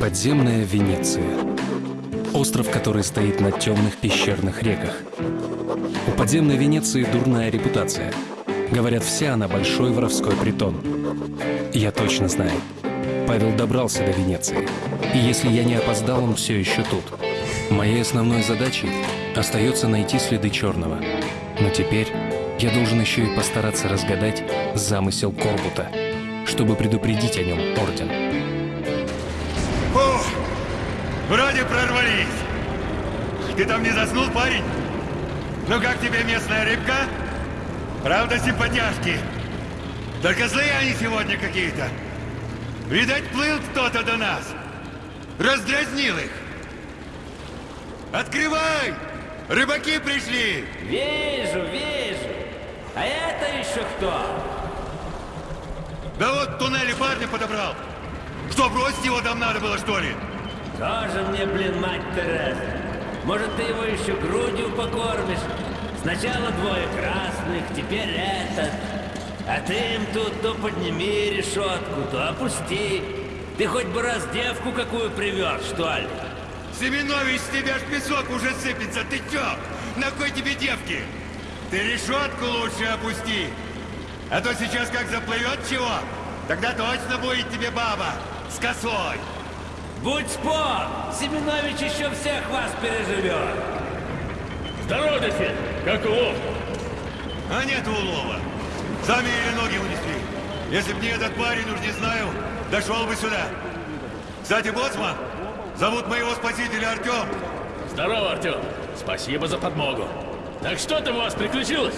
Подземная Венеция. Остров, который стоит на темных пещерных реках. У подземной Венеции дурная репутация. Говорят, вся она большой воровской притон. Я точно знаю. Павел добрался до Венеции. И если я не опоздал, он все еще тут. Моей основной задачей остается найти следы черного. Но теперь я должен еще и постараться разгадать замысел Корбута, чтобы предупредить о нем Орден. Ты там не заснул, парень? Ну как тебе местная рыбка? Правда, симпатяшки. Только злые они сегодня какие-то. Видать, плыл кто-то до нас. Раздразнил их. Открывай! Рыбаки пришли! Вижу, вижу. А это еще кто? Да вот в туннеле парня подобрал. Что, бросить его там надо было, что ли? Тоже мне, блин, мать Тереза. Может, ты его еще грудью покормишь? Сначала двое красных, теперь этот. А ты им тут то подними решетку, то опусти. Ты хоть бы раз девку какую привез, что ли? Семенович, с тебя ж песок уже сыпется. Ты чё? На кой тебе девки? Ты решетку лучше опусти. А то сейчас как заплывет чего, тогда точно будет тебе баба с косой. Будь спор, Семенович еще всех вас переживет. Здорово, Дефин! Как улов? А нет улова. Сами еле ноги унесли. Если б не этот парень, уж не знаю, дошел бы сюда. Кстати, боцман, зовут моего спасителя Артем. Здорово, Артем. Спасибо за подмогу. Так что там у вас приключилось?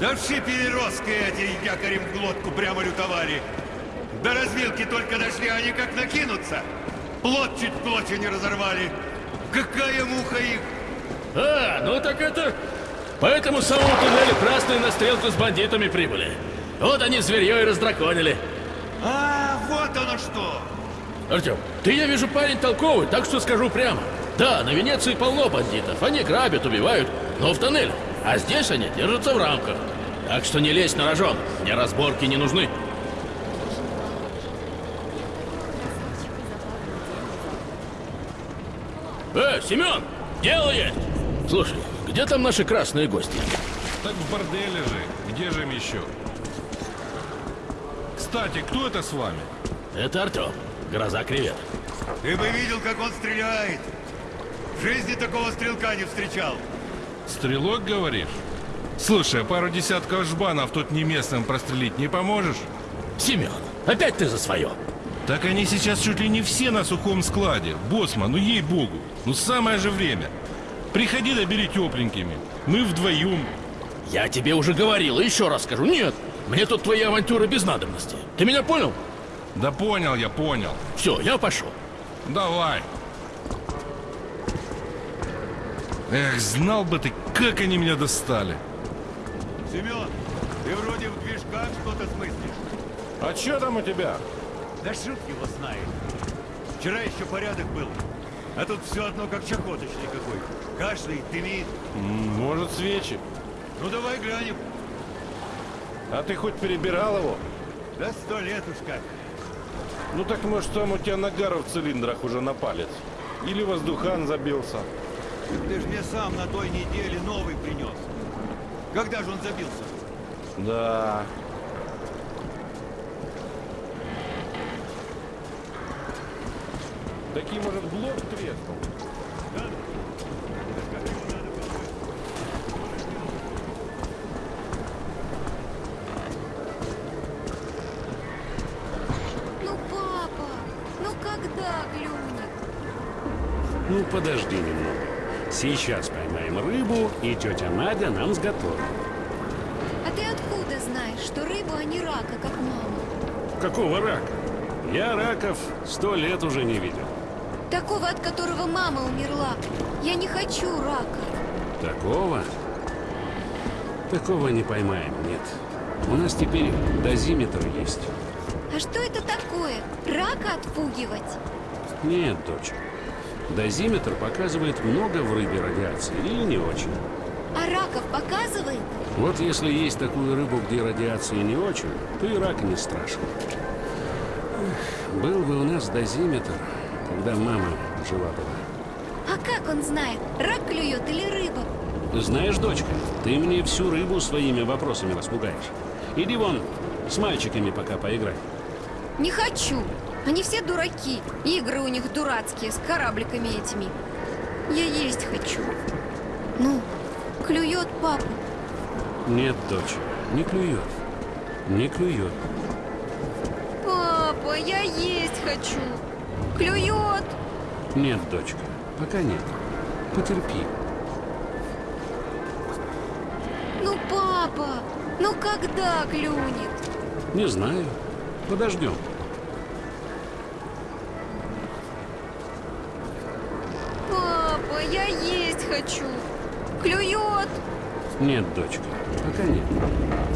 Да в шипе переростка эти якорем в глотку прямо лютовали. До развилки только дошли, они как накинутся. Плот чуть в клочья не разорвали. Какая муха их! А, ну так это... По этому самому туннелю красные на стрелку с бандитами прибыли. Вот они зверье и раздраконили. А, вот оно что! Артем, ты, я вижу, парень толковый, так что скажу прямо. Да, на Венеции полно бандитов. Они грабят, убивают, но в тоннеле. А здесь они держатся в рамках. Так что не лезь на рожон. Мне разборки не нужны. Э, Семен, дело есть. Слушай, где там наши красные гости? Так в борделе же. Где же им еще? Кстати, кто это с вами? Это Артем, гроза кревет. Ты бы видел, как он стреляет. В жизни такого стрелка не встречал. Стрелок, говоришь? Слушай, а пару десятков жбанов тут не местным прострелить не поможешь? Семен, опять ты за свое. Так они сейчас чуть ли не все на сухом складе. Боссман, ну ей-богу. Ну самое же время. Приходи да бери тепленькими. Мы вдвоем. Я тебе уже говорил, и еще раз скажу. Нет, мне тут твои авантюры без надобности. Ты меня понял? Да понял я, понял. Все, я пошел. Давай. Эх, знал бы ты, как они меня достали. Семен, ты вроде в движках что-то смыслишь. А что там у тебя? Да шут его знает. Вчера еще порядок был. А тут все одно как чахоточный какой. Кашляет, дымит. Может, свечи? Ну давай глянем. А ты хоть перебирал его? Да сто лет уж как. Ну так может там у тебя нагар в цилиндрах уже на палец. Или воздухан забился. Ты ж мне сам на той неделе новый принес. Когда же он забился? Да. Такие, может, блок треснул? Ну, папа, ну когда клюнет? Ну, подожди немного. Сейчас поймаем рыбу, и тетя Надя нам сготовит. А ты откуда знаешь, что рыбу, а не рака, как мама? Какого рака? Я раков сто лет уже не видел. Такого, от которого мама умерла. Я не хочу рака. Такого? Такого не поймаем, нет. У нас теперь дозиметр есть. А что это такое? Рака отпугивать? Нет, дочь. Дозиметр показывает много в рыбе радиации или не очень. А раков показывает? Вот если есть такую рыбу, где радиации не очень, то и рак не страшен. Был бы у нас дозиметр, когда мама жива была. А как он знает, рак клюет или рыба? Знаешь, дочка, ты мне всю рыбу своими вопросами распугаешь. Иди вон, с мальчиками пока поиграй. Не хочу. Они все дураки. Игры у них дурацкие, с корабликами этими. Я есть хочу. Ну, клюет папа. Нет, дочь, не клюет. Не клюет. Папа, я есть хочу. Клюет. Нет, дочка, пока нет. Потерпи. Ну, папа, ну когда клюнет? Не знаю. Подождем. Папа, я есть хочу. Клюет. Нет, дочка, пока нет.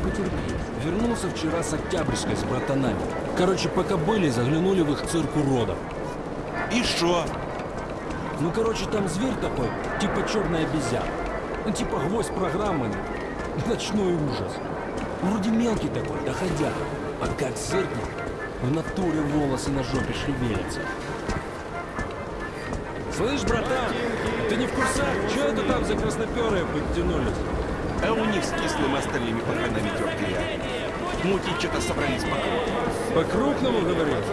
Потерпи. Вернулся вчера с Октябрьской с братанами. Короче, пока были, заглянули в их цирк уродов. И что? Ну, короче, там зверь такой, типа черная обезьяна. Ну, типа гвоздь программы. Ночной ужас. Вроде мелкий такой, доходя. А как зыркнет, в натуре волосы на жопе шевелятся. Слышь, братан, ты не в курсах? Че это там за красноперые подтянулись? А у них с кислым остальными пока на ветерке рядом. Мутить что-то собрались по По-крупному, говоришь?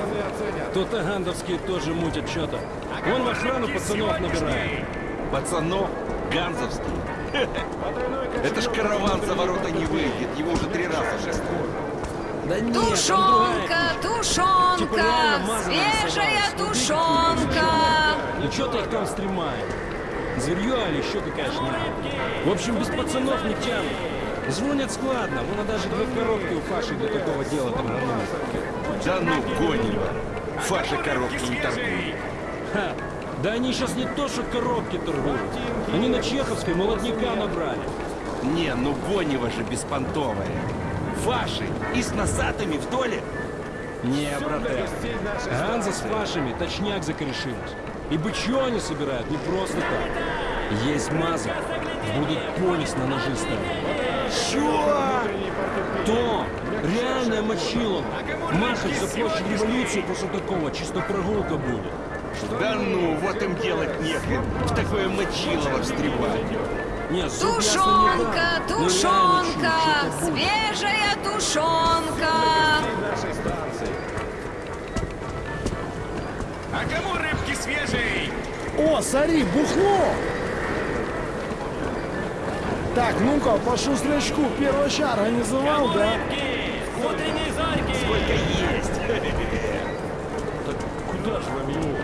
То тагандовские тоже мутят что-то. Вон в охрану пацанов набирает. Пацанов, ганзовский. Это ж караван за ворота не выйдет, его уже три раза шествуют. Да нет, Тушенка, тушенка, Типа свежая тушенка. Ну что ты их там стремаешь? Зверье или еще какая шняга? В общем, без пацанов не тянут. Звонят складно, вон даже две коробки у Фаши для такого дела торганули. Да ну, гонь его. Фаши коробки не торгуют. Ха! Да они сейчас не то, что коробки торгуют. Они на Чеховской молодняка набрали. Не, ну Гонева же беспонтовая. Фаши и с носатыми в доле. Не, брате. Ганза с Фашами точняк закорешились. И бычье они собирают не просто так. Есть маза, будут полис на ножи ставить. Чё? То! Реальная мочилова. Махать за площадь революции после такого чисто прогулка будет. Да ну, вот им делать нехрен. В такое мочилово встревать. Нет, ясно не Тушенка, тушенка, будет. свежая тушенка. А кому рыбки свежей? О, смотри, бухло! Так, ну-ка, по шустрячку первый шар организовал, да? Утренние зорьки! Сколько есть. Куда же вам его?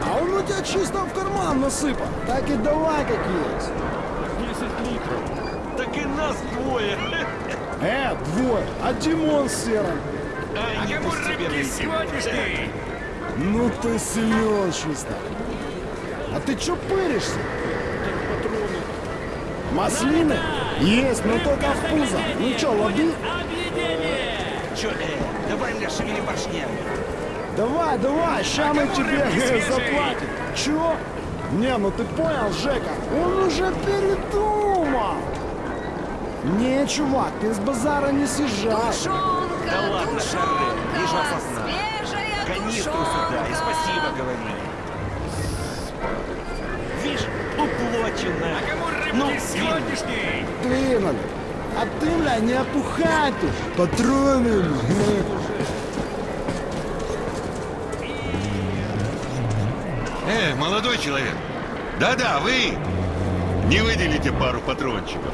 А он у тебя чисто в карман насыпал. Так и давай, как есть. 10 литров. Так и нас двое. Э, двое, а Димон с Серым. Кому пусть тебе рыбки найти. сегодняшней? Ну ты силен чисто. А ты чё пыришься? Маслины? Есть, но только в пузо. Ну чё? Объедение! Чё, э, давай мне шевели башнями. Давай, давай, ща мы тебе заплатим. Чё? Не, ну ты понял, Жека, он уже передумал. Не, чувак, ты с базара не съезжай. Тушенка, Да ладно, тушенка, Шарле, вижу осознал. свежая Канистру сюда и спасибо говори. Видишь, уплочено. А кому Ну, сегодняшней? Двинули. А ты, бля, не опухай тут. Патроны. Э, молодой человек. Да-да, вы не выделите пару патрончиков.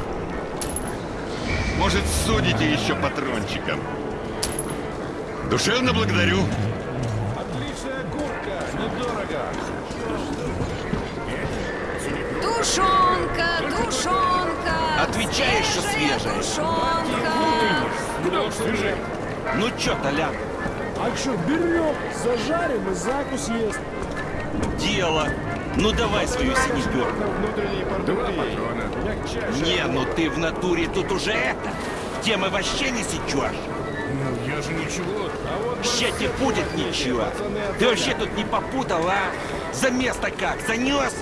Может, судите еще патрончиком. Душевно благодарю. Тушенка, тушенка. Отвечаешь, что свежая? Тушенка. Ну чё, Толян, А чё, берем, зажарим и закус есть. дело. Ну давай свою синеперку. Не, ну ты в натуре тут уже это. Темы вообще не сечешь. Я же ничего. Ща тебе будет ничего. Ты вообще тут не попутал, а? За место как, занес?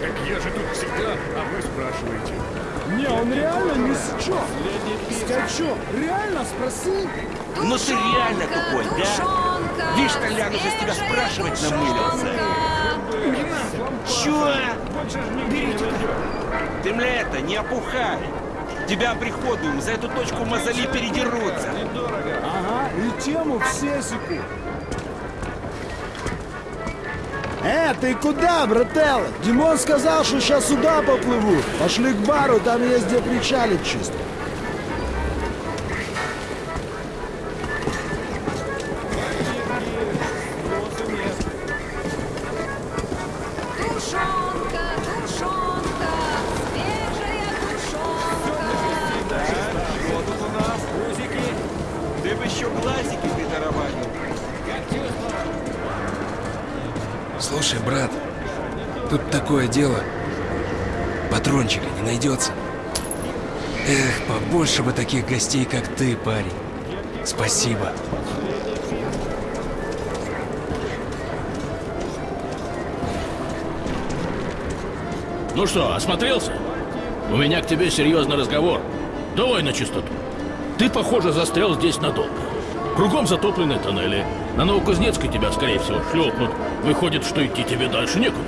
Так я же тут всегда, а вы спрашиваете. Не, он реально не сечет. Скачок, реально спроси. Ну ты реально тупой, да? Видишь, Толян уже с тебя спрашивать намылился. Чё? Берите. Ты мне это, не опухай. Тебя приходуем, за эту точку мозоли передерутся. Ага, и тему все секут. Э, ты куда, брателло? Димон сказал, что сейчас сюда поплыву. Пошли к бару, там есть где причалить чисто. Таких гостей, как ты, парень. Спасибо. Ну что, осмотрелся? У меня к тебе серьезный разговор. Давай на чистоту. Ты, похоже, застрял здесь надолго. Кругом затоплены тоннели. На Новокузнецкой тебя, скорее всего, шлепнут. Выходит, что идти тебе дальше некуда.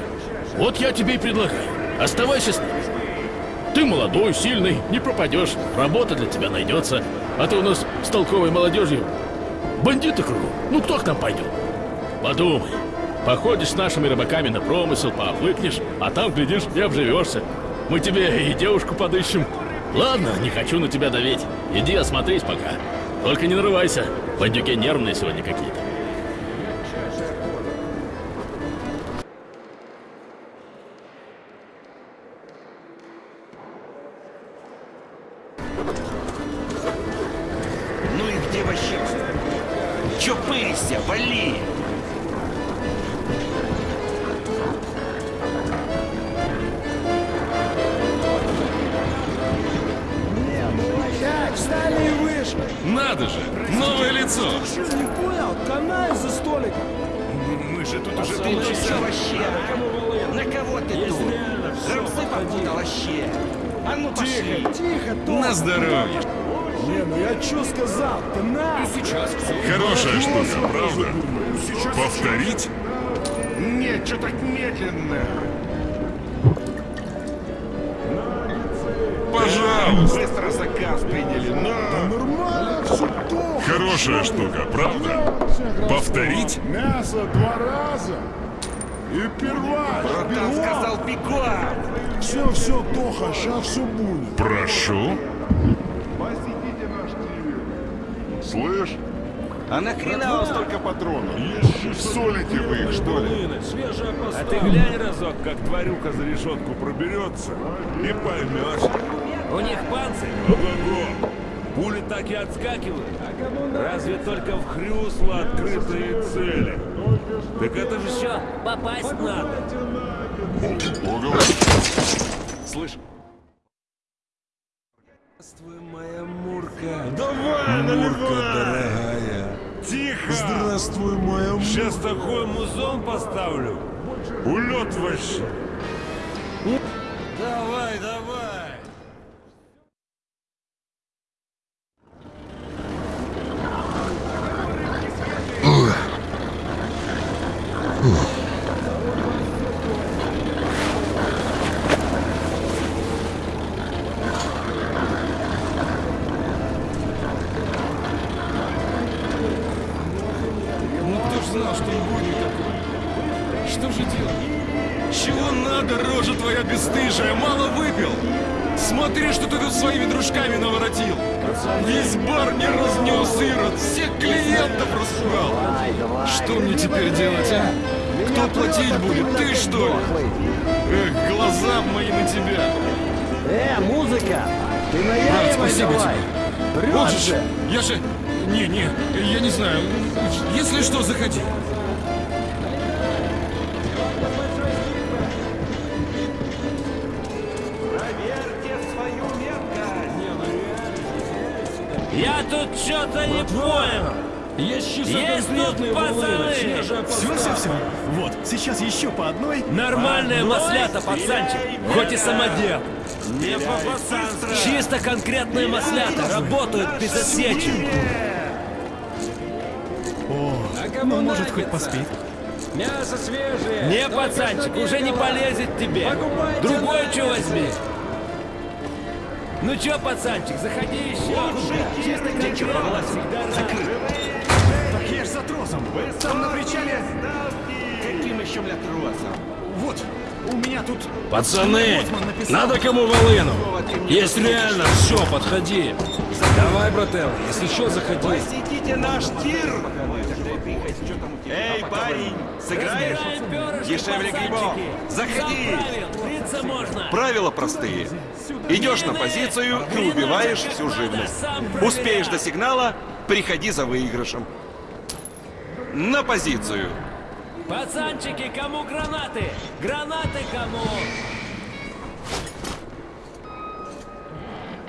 Вот я тебе и предлагаю. Оставайся с нами. Ты молодой, сильный, не пропадешь. Работа для тебя найдется. А ты у нас с толковой молодежью. Бандиты кругом. Ну кто к нам пойдет? Подумай. Походишь с нашими рыбаками на промысел, пообвыкнешь, а там, глядишь, и обживешься. Мы тебе и девушку подыщем. Ладно, не хочу на тебя давить. Иди осмотрись пока. Только не нарывайся. Бандюки нервные сегодня какие-то. Тварюка за решетку проберется, и поймешь. У них панцирь. Ого-го! Пули так и отскакивают. Разве только в хрюсло открытые цели. Так это же Что, попасть надо? Ого. Слышь, Здравствуй, моя Мурка. Давай, Мурка дорогая. Тихо! Здравствуй, моя Мурка. Сейчас такой музон поставлю. Улет вообще. Давай, давай. Есть тут пацаны. Все, все, все. Вот, сейчас еще по одной. Нормальная маслята, пацанчик. Хоть и самодел. Не Чисто конкретные маслята. Работают без осечек. Ну, может, хоть поспит. Мясо свежее. Не, пацанчик, уже не полезет тебе. Другой что возьми. Ну чё, пацанчик, заходи еще. Чисто я ж Там на причале... Каким еще, бля, тросом? Вот, у меня тут... Пацаны, надо кому волыну. Есть реально, все, подходи. Давай, брателло, если что, заходи. Посетите наш тир! Эй, парень, сыграешь? Дешевле грибов. Заходи! Правила простые. Идешь на позицию и убиваешь всю живность. Успеешь до сигнала, приходи за выигрышем. На позицию. Пацанчики, кому гранаты? Гранаты кому?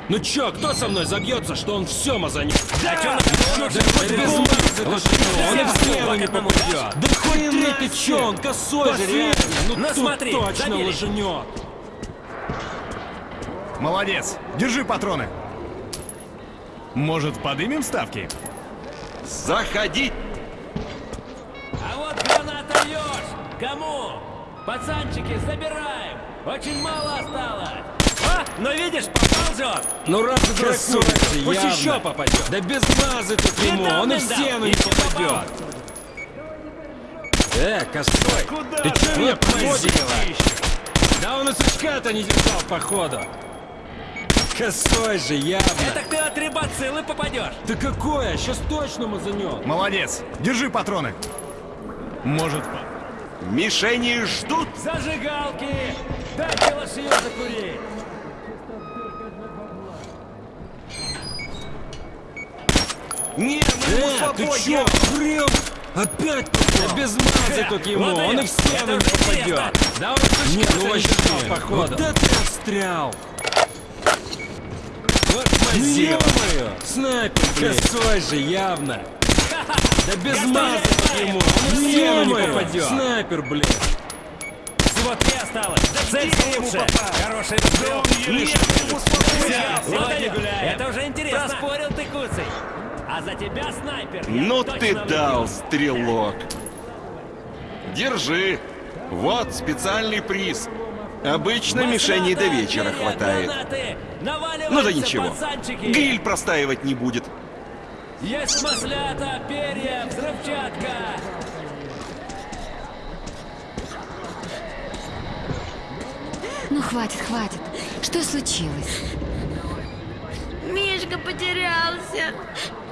Ну чё, кто со мной забьется, что он все мазанет? А чё на Да хоть без он и в стену не попадет. Да хоть ты, ты чё, он косой же, реально. Ну Ну, тут смотри, точно забили. Молодец. Держи патроны. Может, подымем ставки? Заходи! Кому? Пацанчики, забираем! Очень мало осталось! А, ну видишь, попал же он! Ну раз Красавчик, дракуешься, пусть явно. еще попадет. Да без мазы тут ему, он и в стену не и попадет. Э, косой, ты чё меня подводишь? Да он и сучка-то не держал, походу. Косой же, явно. Это ты от рыбацилы попадешь! Да какое? Сейчас точно мазанет. Молодец. Держи патроны. Может, Мишени ждут! Зажигалки! Дайте лошью закурить! Не, мы ему Э, ты чё, хрен? Опять попал? без мазы тут ему, вот он и в стену не попадет. Да он и Нет, ну не вообще, походу. Вот это я встрял. Вот мазила. ё-моё, снайпер, блин. Косой же, явно. Да без тут ему, Ё-моё, попадет. Снайпер, блин. Всего три осталось! Цель лучше! Хороший стрел! Нет, ему! Сегодня гуляем! Это уже интересно! Заспорил ты, Куцый! А за тебя, снайпер, Ну ты дал, стрелок! Держи! Вот специальный приз. Обычно мишеней до вечера хватает. Ну да ничего. Гриль простаивать не будет. Есть маслята, перья, взрывчатка! Ну хватит, хватит. Что случилось? Мишка потерялся.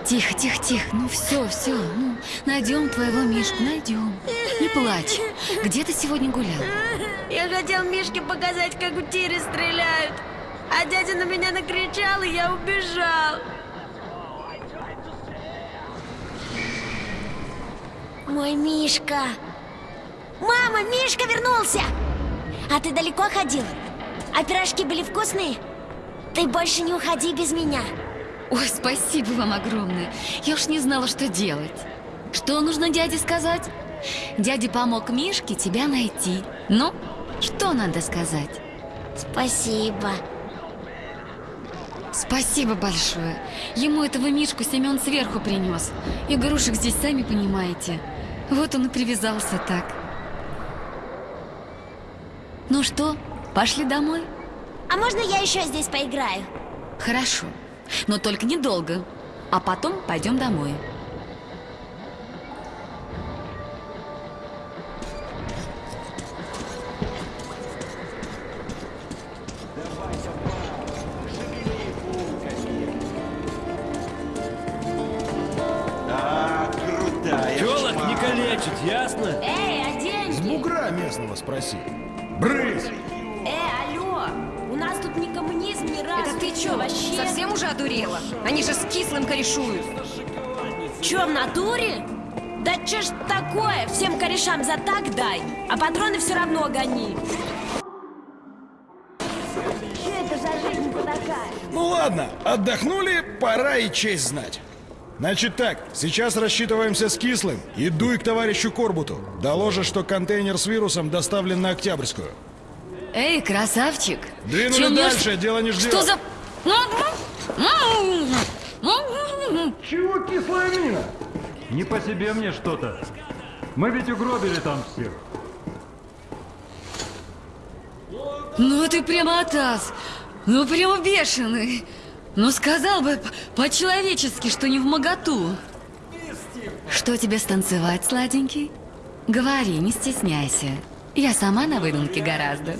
Тихо, тихо, тихо. Ну все, все. Ну, найдем твоего Мишку, найдем. Не плачь. Где ты сегодня гулял? Я хотел Мишке показать, как в тире стреляют. А дядя на меня накричал, и я убежал. Мой Мишка. Мама, Мишка вернулся! А ты далеко ходил? А пирожки были вкусные? Ты больше не уходи без меня. Ой, спасибо вам огромное. Я уж не знала, что делать. Что нужно дяде сказать? Дядя помог Мишке тебя найти. Ну, что надо сказать? Спасибо. Спасибо большое. Ему этого Мишку Семен сверху принес. Игрушек здесь, сами понимаете. Вот он и привязался так. Ну что, пошли домой? А можно я еще здесь поиграю? Хорошо, но только недолго. А потом пойдем домой. Крутая. Телок не шпага. калечит, ясно? Эй, а деньги? бугра местного спроси. Брысь! Э, алло! У нас тут не коммунизм, ни разу. Это ты чё, вообще? совсем уже одурела? Они же с кислым корешуют. Чё, в натуре? Да чё ж такое? Всем корешам за так дай, а патроны все равно гони. Чё это за жизнь такая? Ну ладно, отдохнули, пора и честь знать. Значит так, сейчас рассчитываемся с Кислым и дуй к товарищу Корбуту. Доложишь, что контейнер с вирусом доставлен на Октябрьскую. Эй, красавчик! Двинули мне- дальше, дело не ждет. Что за... Чего кислая мина? Не по себе мне что-то. Мы ведь угробили там всех. Ну ты прямо атас. Ну прямо бешеный. Ну сказал бы по-человечески, что не в моготу. Что тебе станцевать, сладенький? Говори, не стесняйся. Я сама на выдумке гораздо.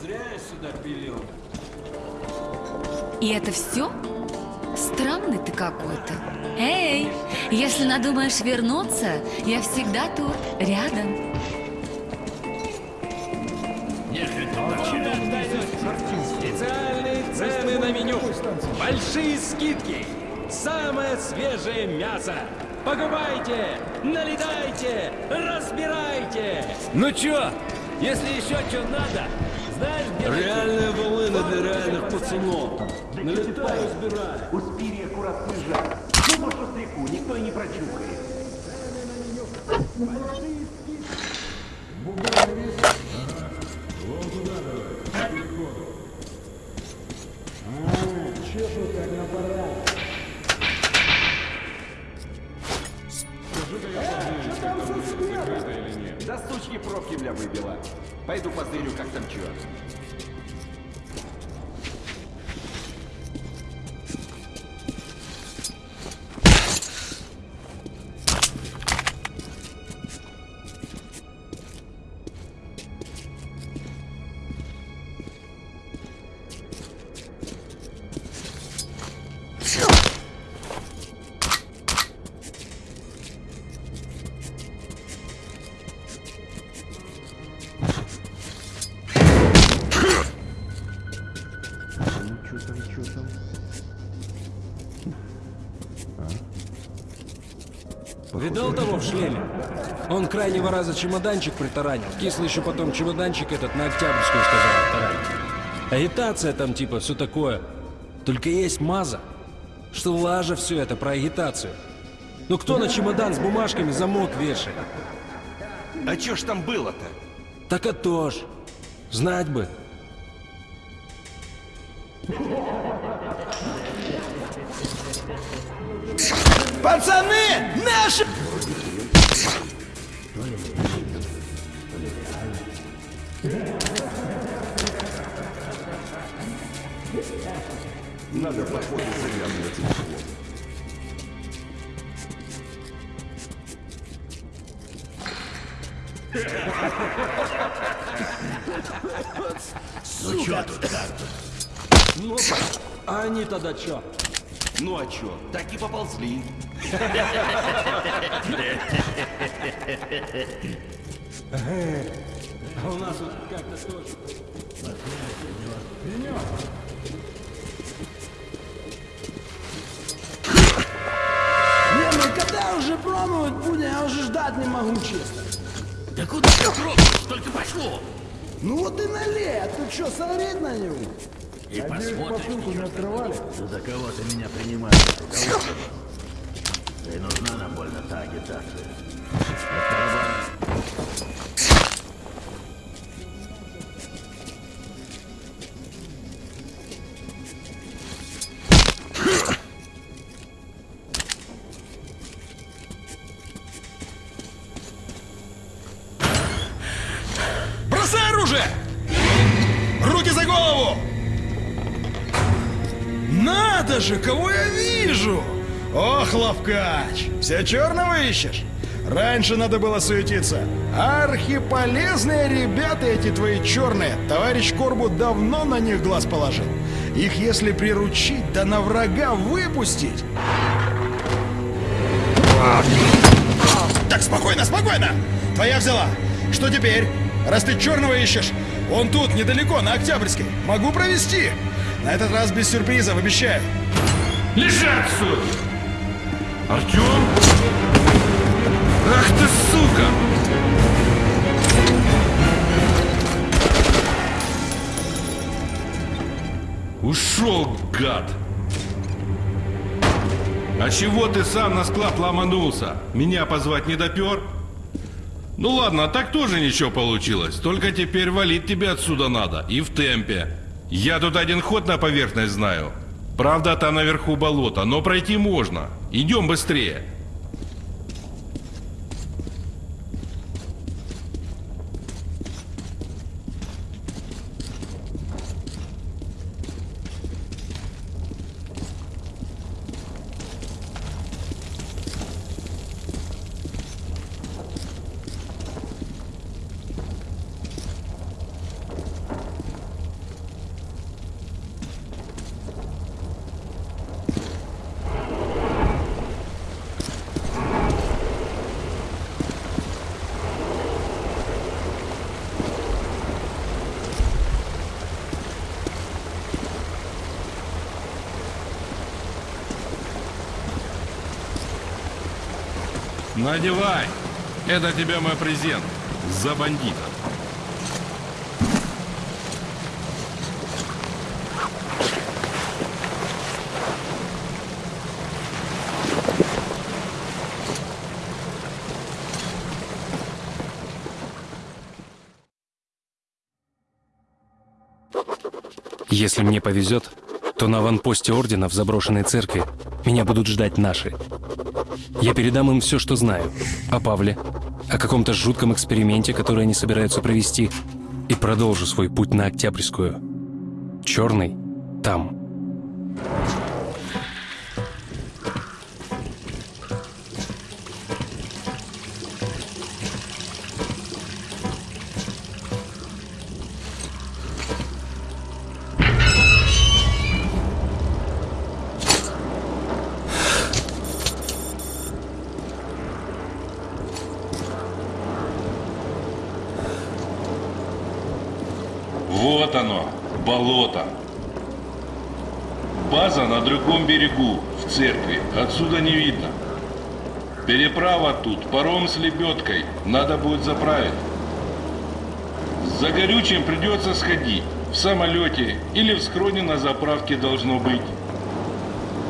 И это все? Странный ты какой-то. Эй, если надумаешь вернуться, я всегда тут, рядом. Специальные цены на меню. Большие скидки. Самое свежее мясо. Покупайте, налетайте, разбирайте. Ну чё, если еще что надо, знаешь, где... Реальные волыны для реальных пацанов. Налетаю, разбираю. Успери аккурат выезжать. Ну, может, стреку, никто и не прочухает. Чешут как Да сучки пробки бля выбила. Пойду позырю, как там чё. Крайнего раза чемоданчик притаранил. Кислый еще потом чемоданчик этот на Октябрьскую сказал таранить. Агитация там типа, все такое. Только есть маза, что лажа все это про агитацию. Ну кто на чемодан с бумажками замок вешает? А чё ж там было-то? Так а то ж. Знать бы. А у нас вот как-то тоже. Не, ну когда уже пробовать будем, я уже ждать не могу, честно. Да куда ты пробуешь? Только пошло. Ну вот и налей, а ты что, смотреть на него? И Надеюсь, посмотрим, не открывали? За кого ты меня принимаешь? Да и нужна нам больно та агитация. Надо же, кого я вижу! Ох, Лавкач, все черного ищешь? Раньше надо было суетиться. Архиполезные ребята эти твои черные. Товарищ Корбут давно на них глаз положил. Их если приручить, да на врага выпустить. Так, спокойно, спокойно! Твоя взяла. Что теперь? Раз ты черного ищешь, он тут, недалеко, на Октябрьской. Могу провести. На этот раз без сюрпризов, обещаю. Лежать, отсюда! Артем? Ах ты, сука! Ушел, гад! А чего ты сам на склад ломанулся? Меня позвать не допер? Ну ладно, так тоже ничего получилось. Только теперь валить тебе отсюда надо. И в темпе. Я тут один ход на поверхность знаю. Правда, там наверху болото, но пройти можно. Идем быстрее. Надевай. Это тебе мой презент. За бандита. Если мне повезет, то на аванпосте Ордена в заброшенной церкви меня будут ждать наши. Я передам им все, что знаю. О Павле, о каком-то жутком эксперименте, который они собираются провести, и продолжу свой путь на Октябрьскую. Черный там. База на другом берегу, в церкви. Отсюда не видно. Переправа тут, паром с лебедкой. Надо будет заправить. За горючим придется сходить. В самолете или в схроне на заправке должно быть.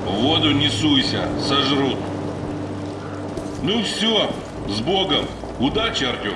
В воду не суйся, сожрут. Ну все, с Богом. Удачи, Артем.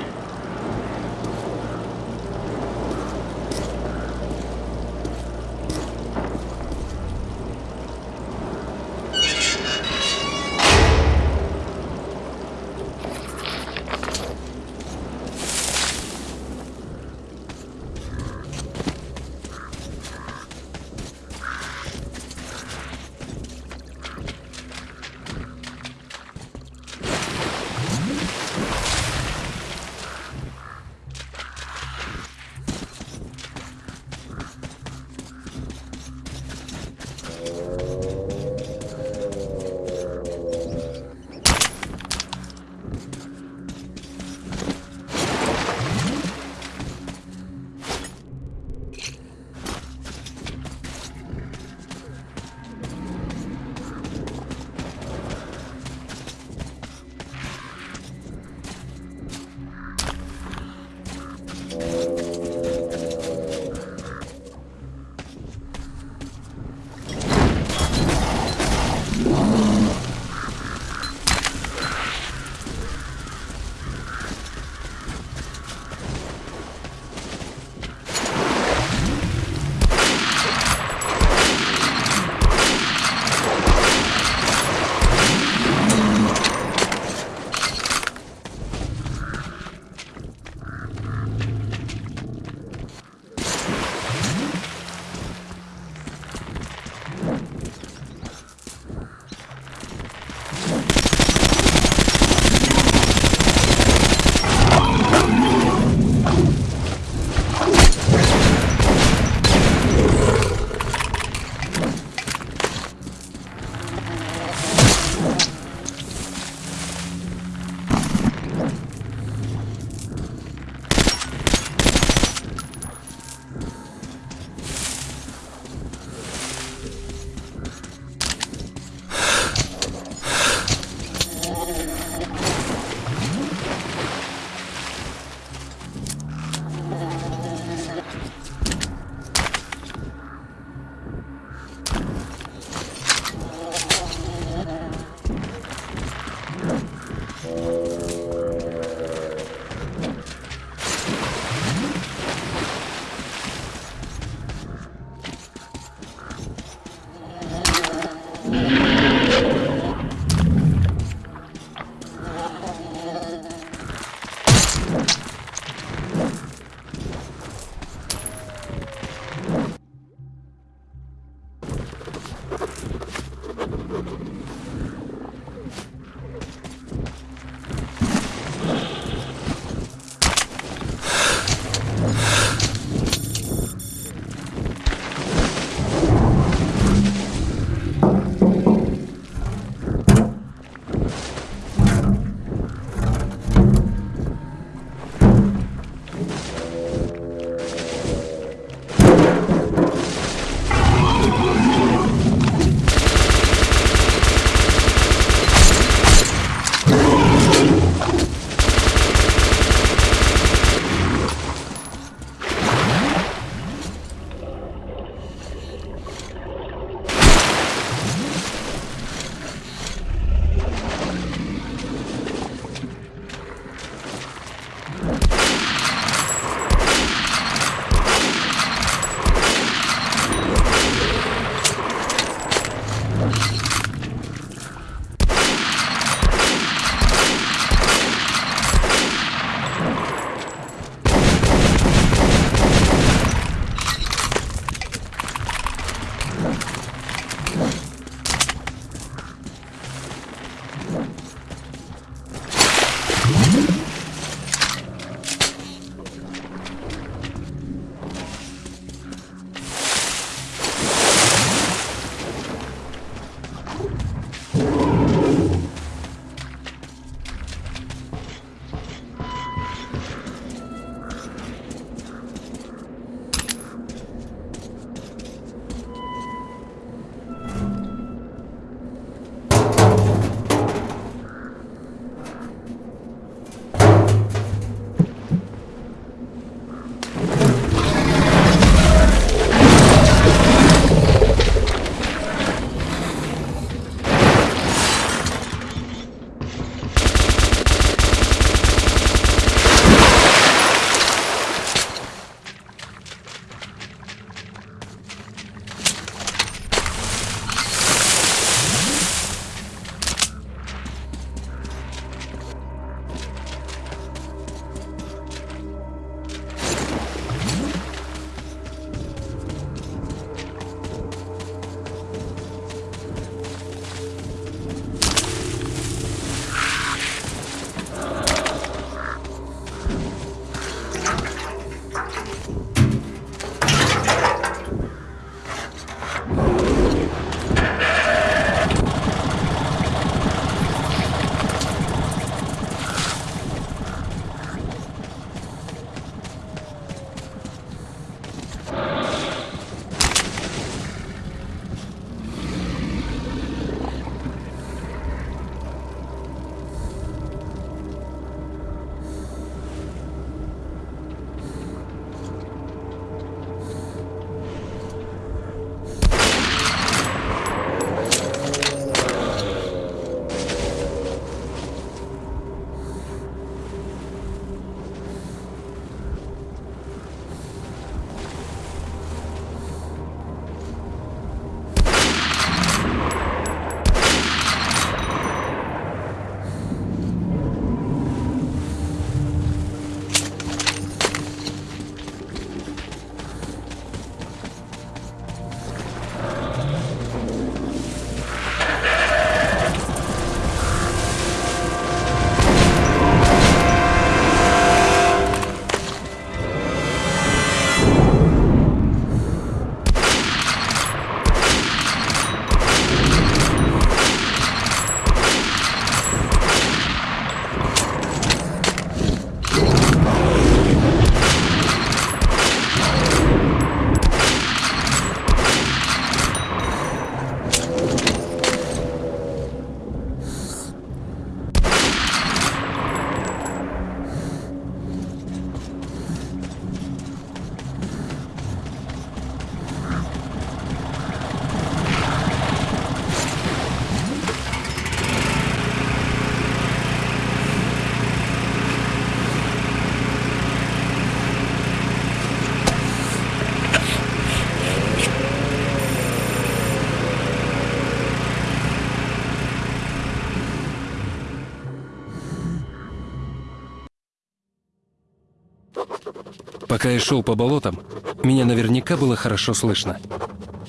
Пока я шел по болотам, меня наверняка было хорошо слышно.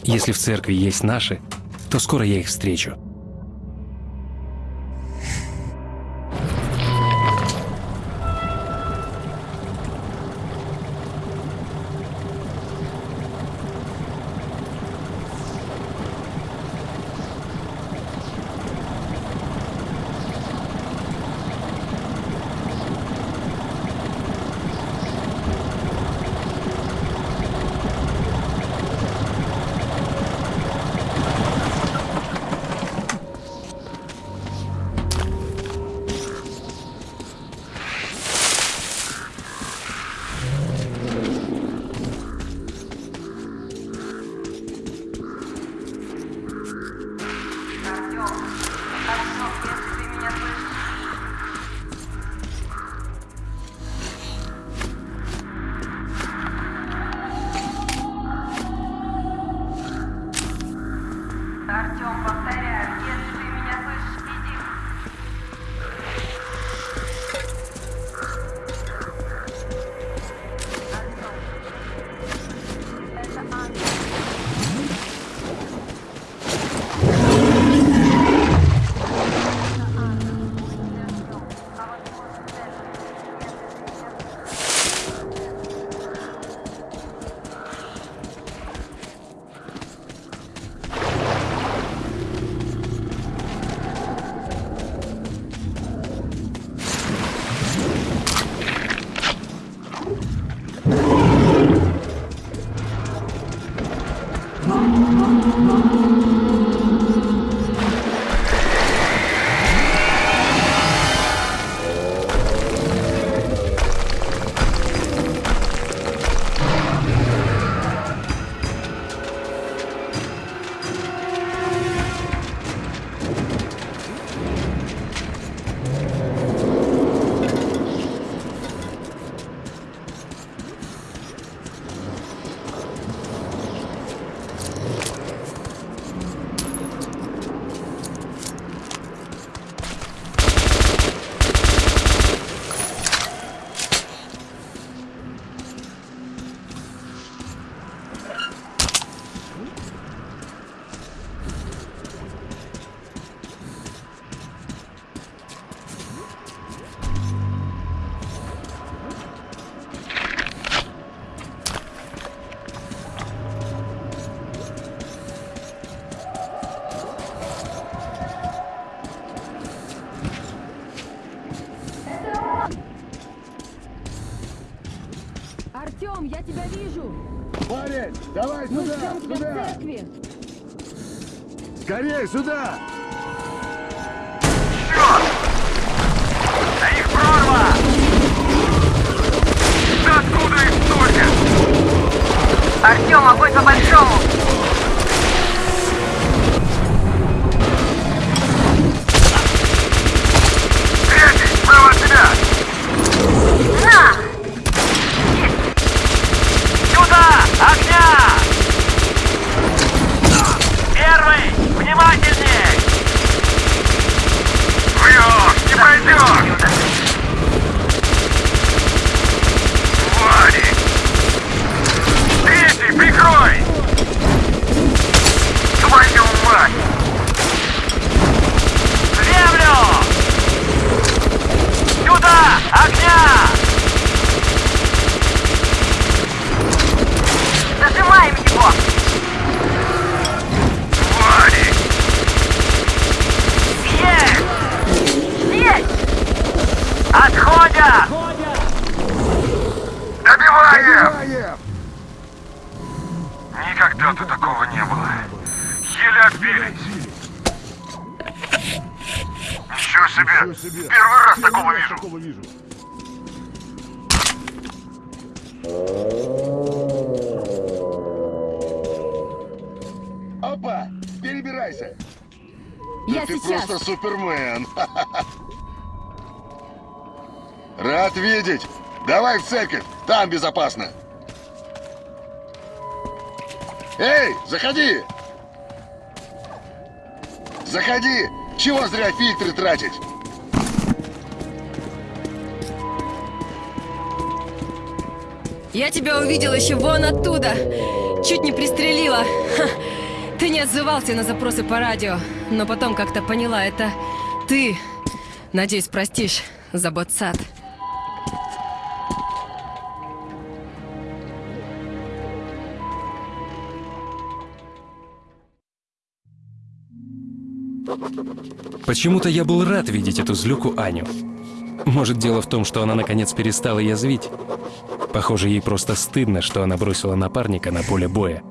Если в церкви есть наши, то скоро я их встречу. Давай Мы сюда, ждем тебя сюда! в церкви! Скорей сюда! Церковь, там безопасно! Эй, заходи! Заходи! Чего зря фильтры тратить? Я тебя увидела еще вон оттуда. Чуть не пристрелила. Ха. Ты не отзывался на запросы по радио, но потом как-то поняла, это ты. Надеюсь, простишь за ботсад. Почему-то я был рад видеть эту злюку Аню. Может, дело в том, что она наконец перестала язвить? Похоже, ей просто стыдно, что она бросила напарника на поле боя.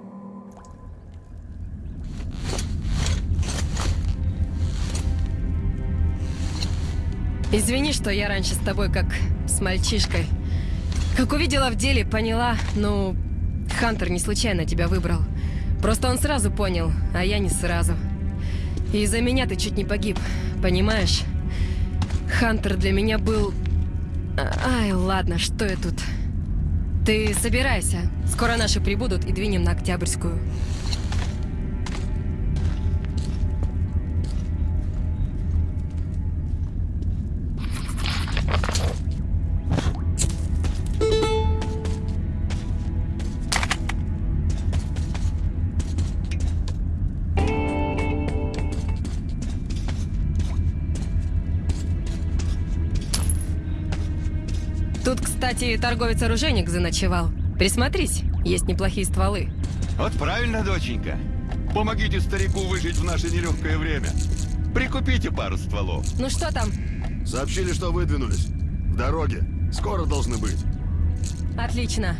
Извини, что я раньше с тобой как с мальчишкой. Как увидела в деле, поняла, ну, Хантер не случайно тебя выбрал. Просто он сразу понял, а я не сразу. Из-за меня ты чуть не погиб, понимаешь? Хантер для меня был... Ай, ладно, что я тут? Ты собирайся. Скоро наши прибудут и двинем на Октябрьскую. Торговец-оружейник заночевал. Присмотрись, есть неплохие стволы. Вот правильно, доченька. Помогите старику выжить в наше нелегкое время. Прикупите пару стволов. Ну что там? Сообщили, что выдвинулись. В дороге. Скоро должны быть. Отлично.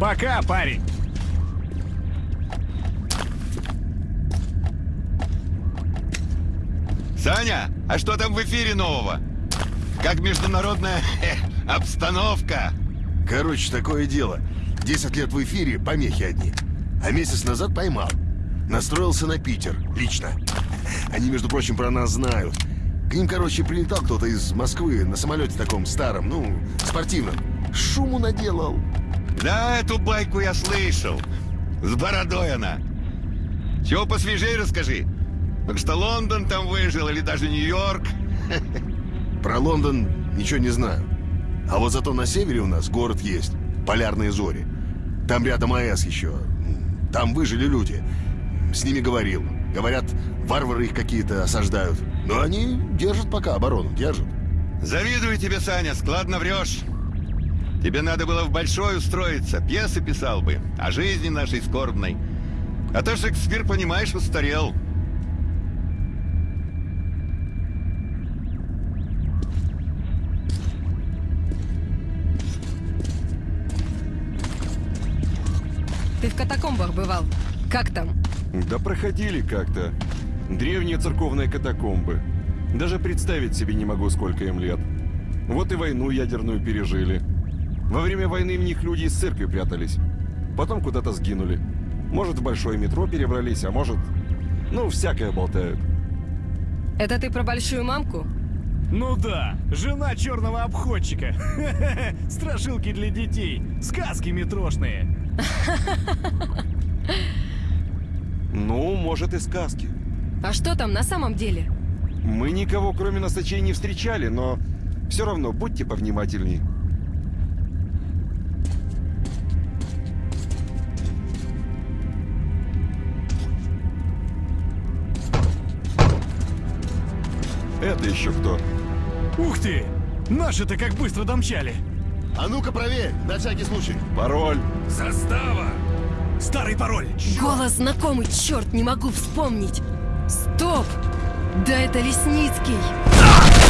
Пока, парень. Саня, а что там в эфире нового? Как международная э, обстановка? Короче, такое дело. 10 лет в эфире, помехи одни. А месяц назад поймал. Настроился на Питер, лично. Они, между прочим, про нас знают. К ним, короче, прилетал кто-то из Москвы на самолете таком старом, ну, спортивном. Шуму наделал. Да, эту байку я слышал. С бородой она. Чего посвежее расскажи. Так что Лондон там выжил или даже Нью-Йорк. Про Лондон ничего не знаю. А вот зато на севере у нас город есть. Полярные зори. Там рядом АЭС еще. Там выжили люди. С ними говорил. Говорят, варвары их какие-то осаждают. Но они держат пока оборону, держат. Завидую тебе, Саня, складно врешь. Тебе надо было в большой устроиться, пьесы писал бы, о жизни нашей скорбной. А то Шекспир, понимаешь, устарел. Катакомбах бывал. Как там? Да проходили как-то. Древние церковные катакомбы. Даже представить себе не могу, сколько им лет. Вот и войну ядерную пережили. Во время войны в них люди из церкви прятались. Потом куда-то сгинули. Может, в большое метро перебрались, а может... Ну, всякое болтают. Это ты про большую мамку? Ну да, жена черного обходчика. Страшилки для детей, сказки метрошные. Ну, может и сказки. А что там на самом деле? Мы никого, кроме носачей, не встречали, но все равно будьте повнимательней. Это еще кто? Ух ты! Наши-то как быстро домчали. А ну-ка проверь, на всякий случай. Пароль. Застава! Старый пароль. Голос знакомый, черт, не могу вспомнить. Стоп! Да это Лесницкий. Предатель!